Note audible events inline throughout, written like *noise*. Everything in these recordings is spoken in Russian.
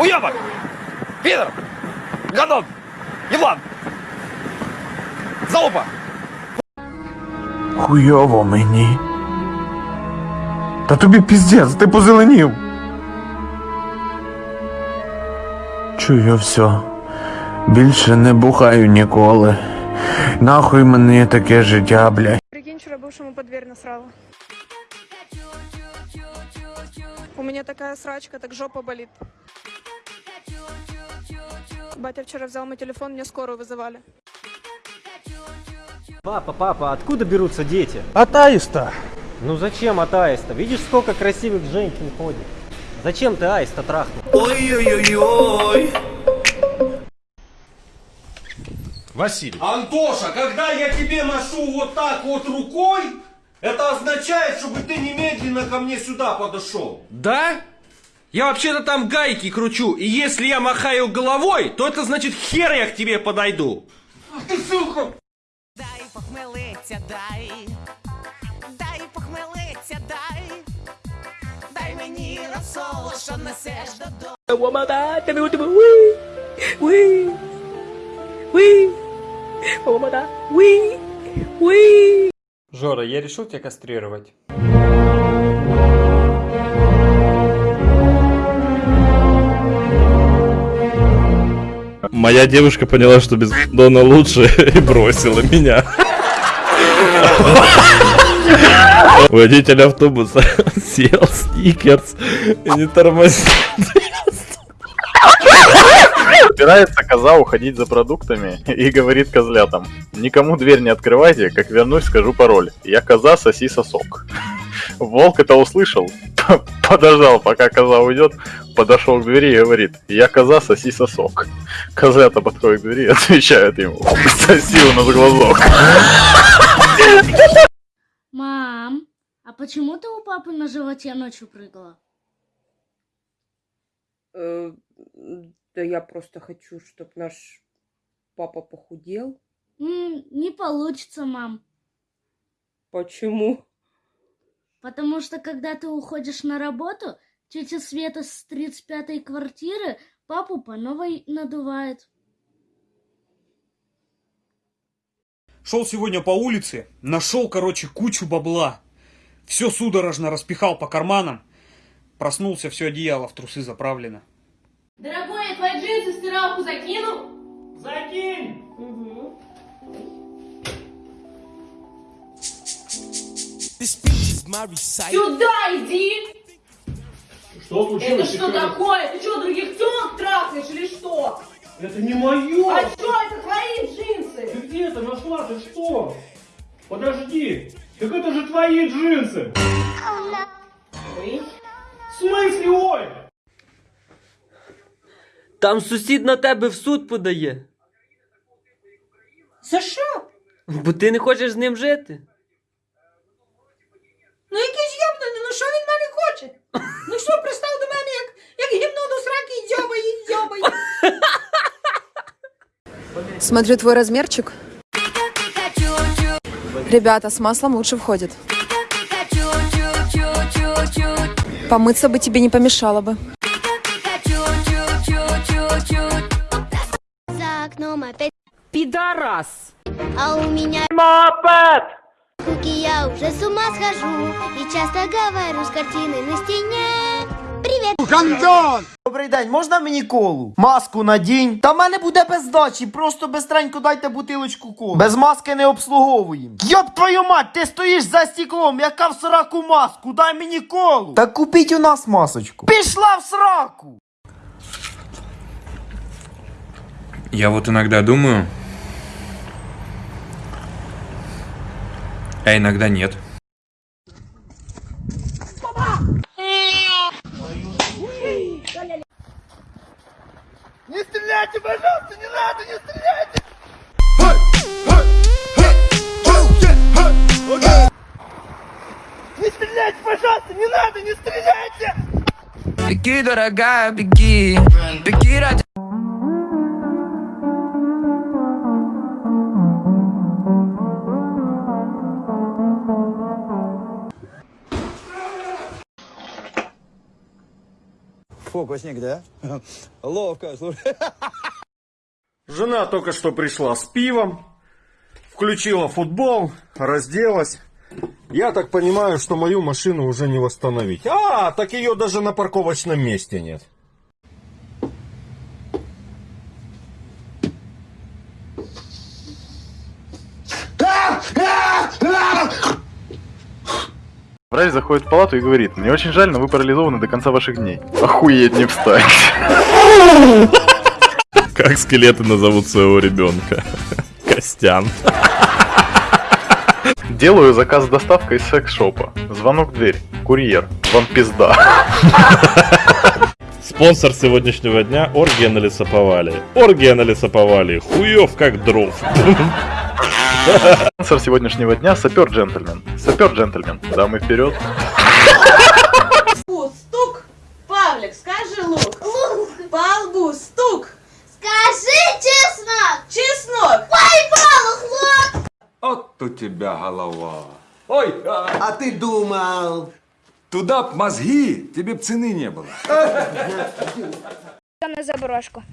Уебок! Пидор! Гадон! Еблан! Залупа! Хуйово мені. Та тобі піздець, ти позеленів. Чую все. Більше не бухаю ніколи. Нахуй мені таке життя, блядь. Прикинь, вчера бывшему под дверь насрала. У меня такая срачка, так жопа болит. Батя вчера взял мой телефон, мне скорую вызывали. Папа, папа, откуда берутся дети? От аиста. Ну зачем от аиста? Видишь, сколько красивых женщин ходит? Зачем ты аиста трахнул? Василий. Антоша, когда я тебе машу вот так вот рукой, это означает, чтобы ты немедленно ко мне сюда подошел. Да? Я вообще-то там гайки кручу, и если я махаю головой, то это значит хер я к тебе подойду. Дай похмелиться, дай, дай похмелиться, дай, дай мені розсоло, що несеш додому. Жора, я решил тебя кастрировать. Моя девушка поняла, что без Дона лучше *laughs* и бросила меня. Водитель автобуса *laughs* съел сникерс и не тормозит. Собирается коза уходить за продуктами и говорит козлятам, никому дверь не открывайте, как вернусь, скажу пароль. Я коза, соси сосок. Волк это услышал, *laughs* подождал, пока коза уйдет, подошел к двери и говорит, я коза, соси сосок. Козлята подходят к двери и *laughs* отвечают ему, *laughs* соси у нас глазок. Мам, а почему ты у папы на животе ночью прыгала? Э, да я просто хочу, чтобы наш папа похудел. Не получится, мам. Почему? Потому что когда ты уходишь на работу, тетя Света с 35-й квартиры папу по новой надувает. Шел сегодня по улице, нашел, короче, кучу бабла. Все судорожно распихал по карманам. Проснулся, все одеяло в трусы заправлено. Дорогой, я твои джинсы в стиралку закину? Закинь! Сюда иди! Что случилось? Это что такое? Ты что, других телок трахаешь или что? Это не мое! А что, это твои джинсы? Ты где это нашла? Ты что? Подожди! Так это же твои джинсы! Ой. В смысле, ой? Там сусід на тебе в суд подає. За що? Бо ти не хочеш з ним жити. Ну якийсь йобнений, ну що він мене хоче? Ну що пристав до мене, як, як гімно до сраки і дзьобає, і дзьобає. Смотрю твой размерчик. Ребята, с маслом лучше входит. Помыться бы тебе не помешало бы. За окном опять Пидорас! А у меня Мопед! руки я уже с ума схожу И часто говорю с картины на стене Привет! Гандон! Добрий день, можна мені колу? Маску надінь. Та в мене буде без дачі, просто безстренько дайте бутилочку коли. Без маски не обслуговуємо. Йоп твою мать, ти стоїш за стеклом, яка в сраку маску, дай мені колу. Та купіть у нас масочку. Пішла в сраку! Я вот иногда думаю, а иногда нет. Не стреляйте, пожалуйста, не надо, не стреляйте! Не стреляйте, пожалуйста, не надо, не стреляйте! Беги, дорогая, беги Беги ради Фокусник, да? *laughs* Ловко, слушай. Жена только что пришла с пивом, включила футбол, разделась. Я так понимаю, что мою машину уже не восстановить. А, так ее даже на парковочном месте нет. Врач заходит в палату и говорит, мне очень жаль, но вы парализованы до конца ваших дней. Охуеть не встать. Как скелеты назовут своего ребенка? Костян. Делаю заказ с доставкой из секс-шопа. Звонок в дверь. Курьер. Вам пизда. Спонсор сегодняшнего дня – оргия на лесоповале. Оргия на лесоповале. Хуев как дров. Спонсор сегодняшнего дня – сапер-джентльмен. Сапер-джентльмен. Дамы вперед. стук. Павлик, скажи лук. Лук. По лбу стук. Скажи чеснок. Чеснок. Ой, Павлов, лук. Вот у тебя голова. Ой, а, А ты думал? туда б мозги, тебе б цены не было. На заброшку.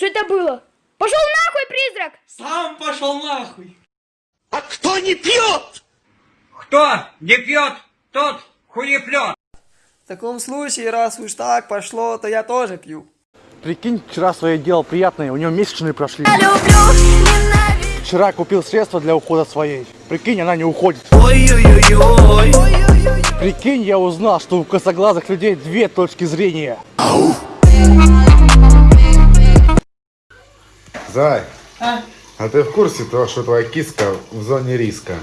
Что это было? Пошел нахуй, призрак! Сам пошел нахуй! А кто не пьет? Кто не пьет, тот хуеплет! В таком случае, раз уж так пошло, то я тоже пью. Прикинь, вчера свое дело приятное, у него месячные прошли. Вчера купил средства для ухода своей. Прикинь, она не уходит. Ой-ой-ой-ой. Прикинь, я узнал, что у косоглазых людей две точки зрения. Зай, а? ты в курсе того, что твоя киска в зоне риска?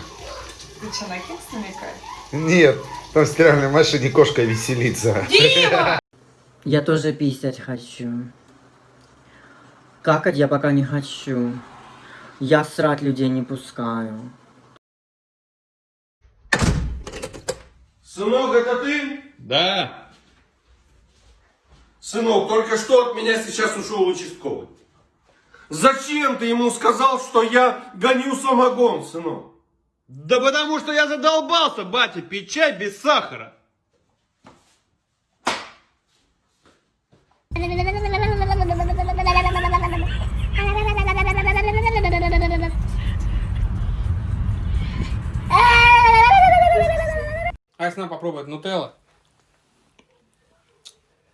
Ты что, на кекс намекаешь? Нет, там в стиральной машине кошка веселится. *laughs* Я тоже писать хочу. Какать я пока не хочу. Я срать людей не пускаю. Сынок, это ты? Да. Сынок, только что от меня сейчас ушел участковый. Зачем ты ему сказал, что я гоню самогон, сынок? Да потому что я задолбался, батя, пить чай без сахара. А если нам попробовать нутелла?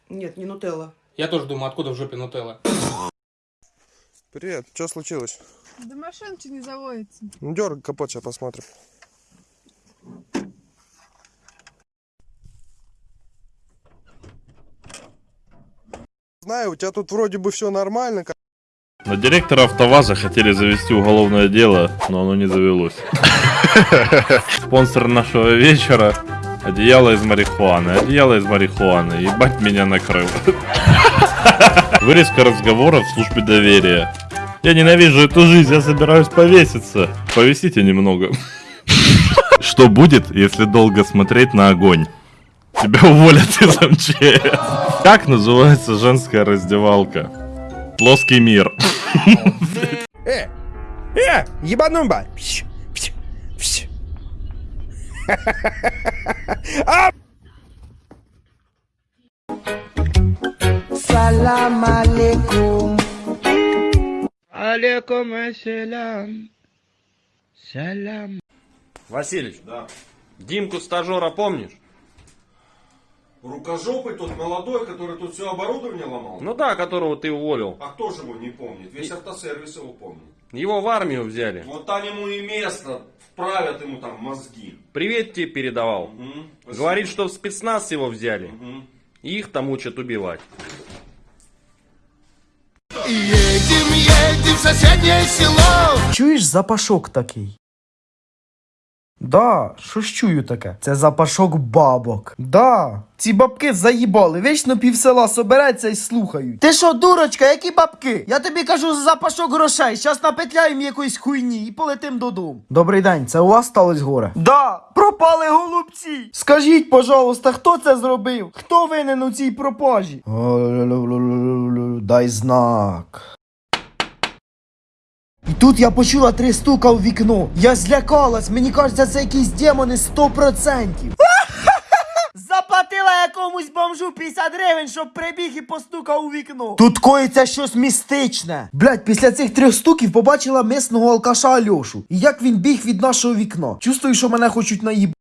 Нет, не нутелла. Я тоже думаю, откуда в жопе нутелла? Привет, что случилось? Да машинка не заводится. Ну, дергай капот, сейчас посмотрим. Знаю, у тебя тут вроде бы все нормально. как- На директора АвтоВАЗа хотели завести уголовное дело, но оно не завелось. *laughs* Спонсор нашего вечера – одеяло из марихуаны. Одеяло из марихуаны. Ебать меня накрыл. *laughs* Вырезка разговора в службе доверия. Я ненавижу эту жизнь, я собираюсь повеситься. Повесите немного. Что будет, если долго смотреть на огонь? Тебя уволят из МЧС. Как называется женская раздевалка? Плоский мир. Э, э, ебанумба. Салам алейкум. Алейкум ассалям. Салям. Василич, да. Димку стажера помнишь? Рукожопый тот молодой, который тут все оборудование ломал? Ну да, которого ты уволил. А кто же его не помнит? Весь автосервис его помнит. Его в армию взяли. Вот там ему и место, вправят ему там мозги. Привет тебе передавал. Спасибо. Говорит, что в спецназ его взяли. Мгм. И их там учат убивать. Едем, едем в соседнее село. Чуєш запашок такий? Да, що ж чую таке? Це запашок бабок. Да, ці бабки заїбали, вічно пів села собереться і слухають. Ти що, дурочка, які бабки? Я тобі кажу за запашок грошей. Щас напетляємо якоїсь хуйні і полетим додому. Добрий день, це у вас сталося горе? Да, пропали голубці. Скажіть, пожалуйста, хто це зробив? Хто винен у цій пропажі? Дай знак. І Тут я почула три стука у вікно. Я злякалась, мені кажеться, це якісь демони 100%. *laughs* Заплатила якомусь бомжу 50 гривень, щоб прибіг і постукав у вікно. Тут коїться щось містичне. Блять, після цих трьох стуків побачила мисного алкаша Альошу. І як він біг від нашого вікна. Чувствую, що мене хочуть наїб.